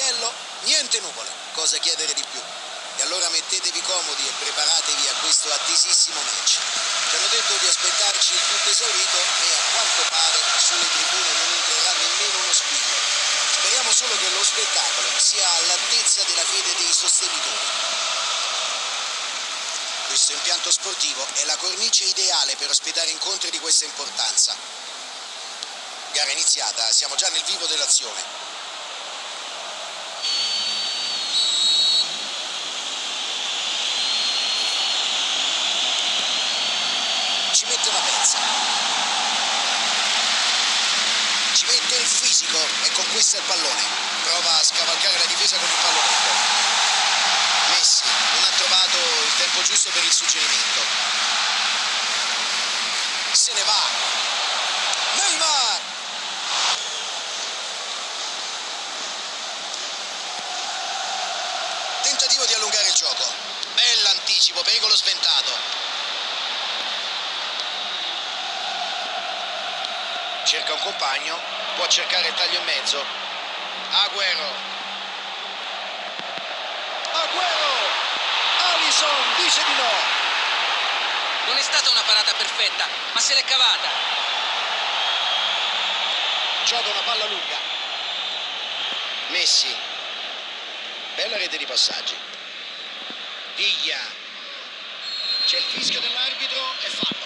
cielo, niente nuvole. Cosa chiedere di più? E allora mettetevi comodi e preparatevi a questo attesissimo match. Ci hanno detto di aspettarci il tutto esaurito e a quanto pare sulle tribune non entrerà nemmeno uno spillo. Speriamo solo che lo spettacolo sia all'altezza della fede dei sostenitori. Questo impianto sportivo è la cornice ideale per ospitare incontri di questa importanza. Gara iniziata, siamo già nel vivo dell'azione. Ci mette una pezza. Ci mette fisico e conquista il pallone. Prova a scavalcare la difesa con il pallonetto. Messi non ha trovato il tempo giusto per il suggerimento. Se ne va. Neymar! Tentativo di allungare il gioco. Bell'anticipo, pericolo sventato. Cerca un compagno, può cercare il taglio in mezzo. Agüero. Agüero! Alisson dice di no. Non è stata una parata perfetta, ma se l'è cavata. Gioca una palla lunga. Messi. Bella rete di passaggi. Piglia. C'è il fischio dell'arbitro e fallo.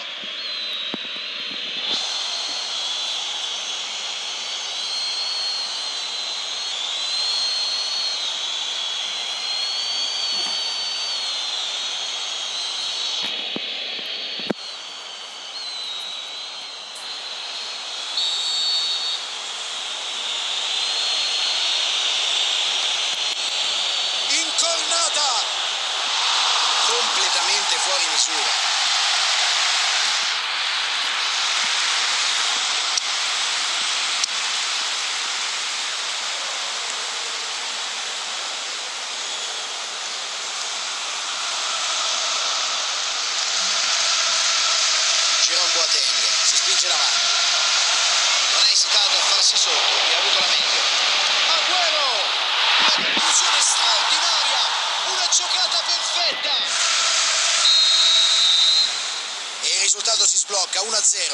Incornata! Completamente fuori misura. Jerome Boateng si spinge in avanti. Non ha esitato a farsi sotto e ha avuto la meglio. Agüero! Una conclusione straordinaria! Una giocata perfetta! E il risultato si sblocca 1-0.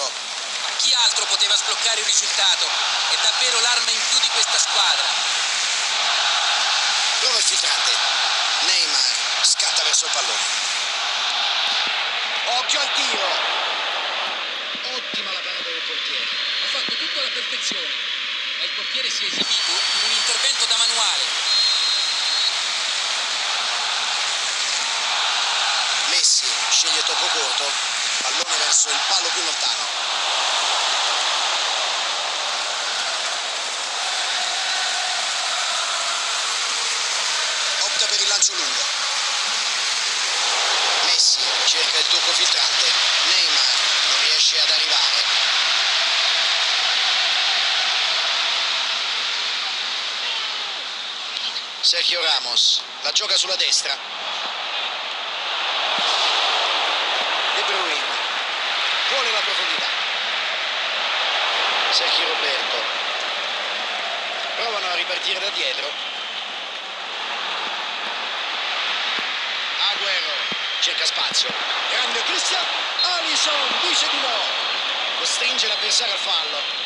Ma chi altro poteva sbloccare il risultato? È davvero l'arma in più di questa squadra. Prova il filtrante. Neymar scatta verso il pallone. Occhio al tiro! Ottima la parata del portiere. Ha fatto tutto alla perfezione. E il portiere si è esibito in un intervento da manuale. Messi sceglie tocco corto, pallone verso il palo più lontano. Opta per il lancio lungo. Messi cerca il tocco filtrante. Neymar non riesce ad arrivare. Sergio Ramos la gioca sulla destra. De Bruyne vuole la profondità. Sergio Roberto provano a ripartire da dietro. Agüero cerca spazio. Grande Cristian Alisson dice di no. Costringe l'avversario al fallo.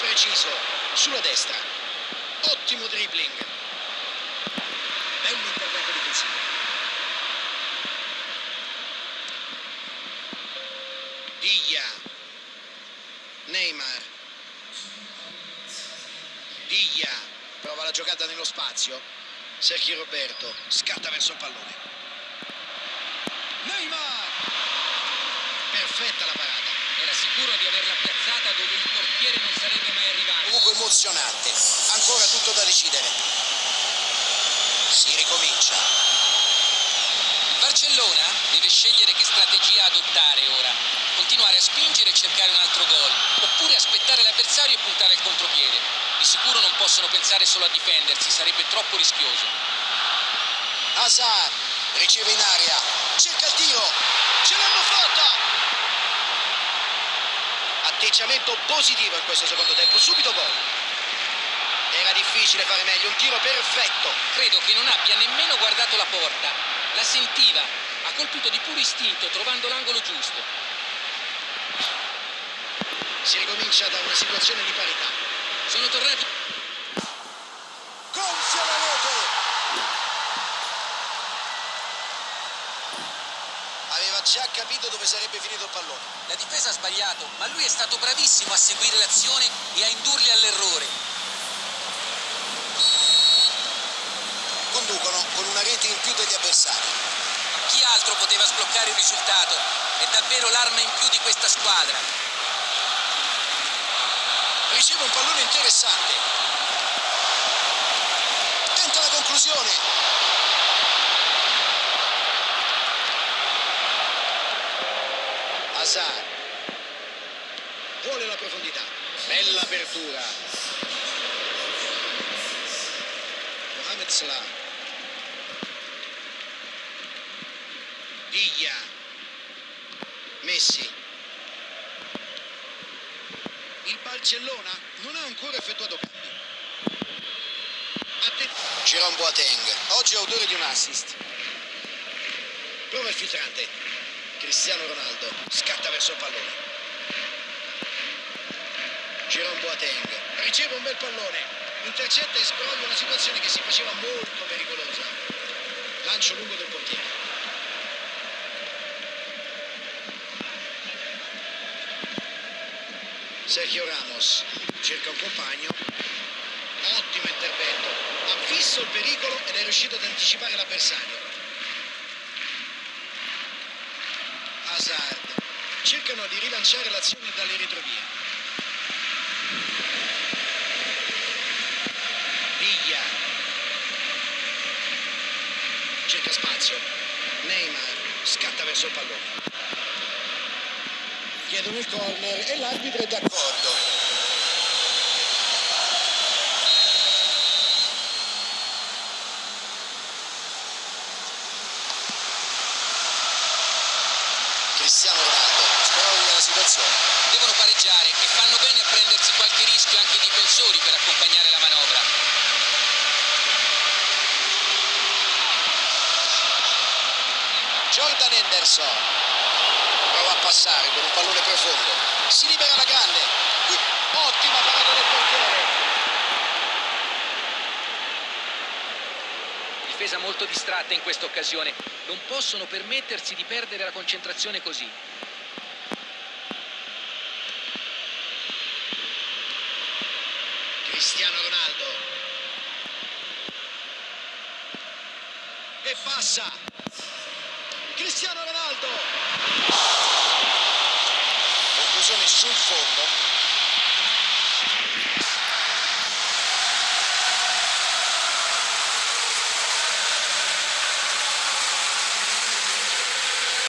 Preciso sulla destra. Ottimo dribbling. Bello intervento difensivo. Diglia. Neymar. Diglia. Prova la giocata nello spazio. Sergio Roberto scatta verso il pallone. Neymar. Perfetta la parata. Era sicuro di averla piazzata dove il portiere non sarebbe mai arrivato. Comunque emozionante. Ancora tutto da decidere. Si ricomincia. Il Barcellona deve scegliere che strategia adottare ora. Continuare a spingere e cercare un altro gol, oppure aspettare l'avversario e puntare al contropiede. Di sicuro non possono pensare solo a difendersi, sarebbe troppo rischioso. Hazard riceve in aria, cerca il tiro, ce l'hanno fatta! Atteggiamento positivo in questo secondo tempo, subito gol. Era difficile fare meglio, un tiro perfetto. Credo che non abbia nemmeno guardato la porta. La sentiva, ha colpito di puro istinto trovando l'angolo giusto. Si ricomincia da una situazione di parità. Sono tornati Gonfia la rete! Aveva già capito dove sarebbe finito il pallone. La difesa ha sbagliato, ma lui è stato bravissimo a seguire l'azione e a indurli all'errore. Conducono con una rete in più degli avversari. Chi altro poteva sbloccare il risultato? È davvero l'arma in più di questa squadra. Riceve un pallone interessante. Tenta la conclusione. Hazard. Vuole la profondità. Bella apertura. Mohamed Salah. Viglia. Messi. Il Barcellona non ha ancora effettuato cambi. Jerome Boateng, oggi autore di un assist. Prova il filtrante. Cristiano Ronaldo scatta verso il pallone. Jerome Boateng riceve un bel pallone. Intercetta e sproglia una situazione che si faceva molto pericolosa. Lancio lungo del portiere. Sergio Ramos cerca un compagno. Ottimo intervento. Ha visto il pericolo ed è riuscito ad anticipare l'avversario. Hazard. Cercano di rilanciare l'azione dalle retrovie. Viglia. Cerca spazio. Neymar scatta verso il pallone. Chiedono il corner e l'arbitro è d'accordo. Cristiano Ronaldo situazione. Devono pareggiare e fanno bene a prendersi qualche rischio anche i difensori per accompagnare la manovra. Jordan Henderson prova a passare con un pallone profondo. Si libera la grande. Ottima parata del portiere. Difesa molto distratta in questa occasione. Non possono permettersi di perdere la concentrazione così. Cristiano Ronaldo. Passa. Cristiano Ronaldo. Conclusione sul fondo.